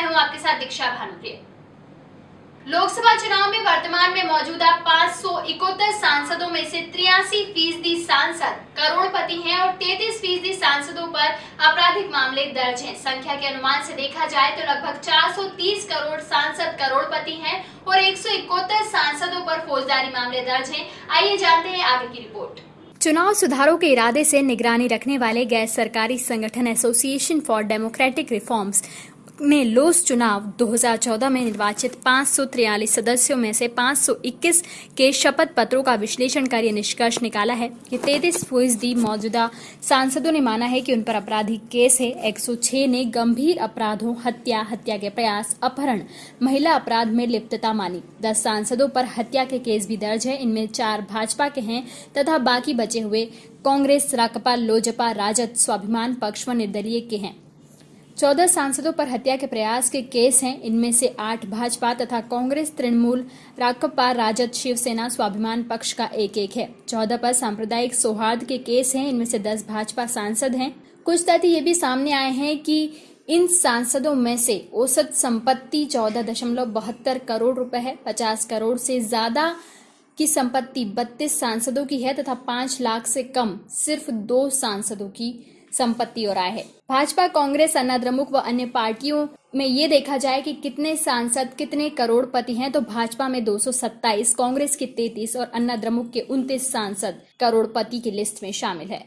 हूँ आपके साथ दीक्षा भानुप्रिय। लोकसभा चुनाव में वर्तमान में मौजूदा पाँच सांसदों में से तिरासी फ़ीसदी सांसद करोड़पति हैं और 33 फ़ीसदी सांसदों पर आपराधिक मामले दर्ज हैं। संख्या के अनुमान से देखा जाए तो लगभग 430 करोड़ सांसद करोड़पति हैं और एक सांसदों पर फौजदारी मामले दर्ज हैं। आइए जानते हैं आगे की रिपोर्ट। चुनाव सुधारों के इरादे से निगरानी रखने वाले गैर सरकारी संगठन एसोसिएशन फॉर डेमोक्रेटिक रिफॉर्म्स ने लोस चुनाव 2014 में निर्वाचित पाँच सदस्यों में से 521 के शपथ पत्रों का विश्लेषण कर यह निष्कर्ष निकाला है कि तैतीस फ़ीसदी मौजूदा सांसदों ने माना है कि उन पर आपराधिक केस है। 106 ने गंभीर अपराधों, हत्या हत्या के प्रयास, अपहरण, महिला अपराध में लिप्तता मानी। दस सांसदों पर हत्या के केस भी दर्ज है। इनमें चार भाजपा के हैं तथा बाकी बचे हुए कांग्रेस, राकपा, लोजपा, राजद स्वाभिमान पक्ष व निर्दलीय के हैं। चौदह सांसदों पर हत्या के प्रयास के केस हैं। इनमें से आठ भाजपा तथा कांग्रेस, तृणमूल, राकपा, राजद, शिवसेना, स्वाभिमान पक्ष का एक एक है। चौदह पर सांप्रदायिक सौहार्द के केस हैं। इनमें से दस भाजपा सांसद हैं। कुछ तथ्य ये भी सामने आए हैं कि इन सांसदों में से औसत संपत्ति चौदह दशमलव बहत्तर करोड़ रुपए है। पचास करोड़ से ज़्यादा की संपत्ति बत्तीस सांसदों की है तथा पाँच लाख से कम सिर्फ़ दो सांसदों की संपत्ति और आय है भाजपा कांग्रेस अन्ना द्रमुक व अन्य पार्टियों में ये देखा जाए कि कितने सांसद कितने करोड़पति हैं तो भाजपा में 227, कांग्रेस के 33 और अन्ना द्रमुक के 29 सांसद करोड़पति की लिस्ट में शामिल है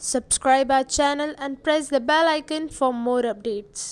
subscribe our channel and press the bell icon for more updates.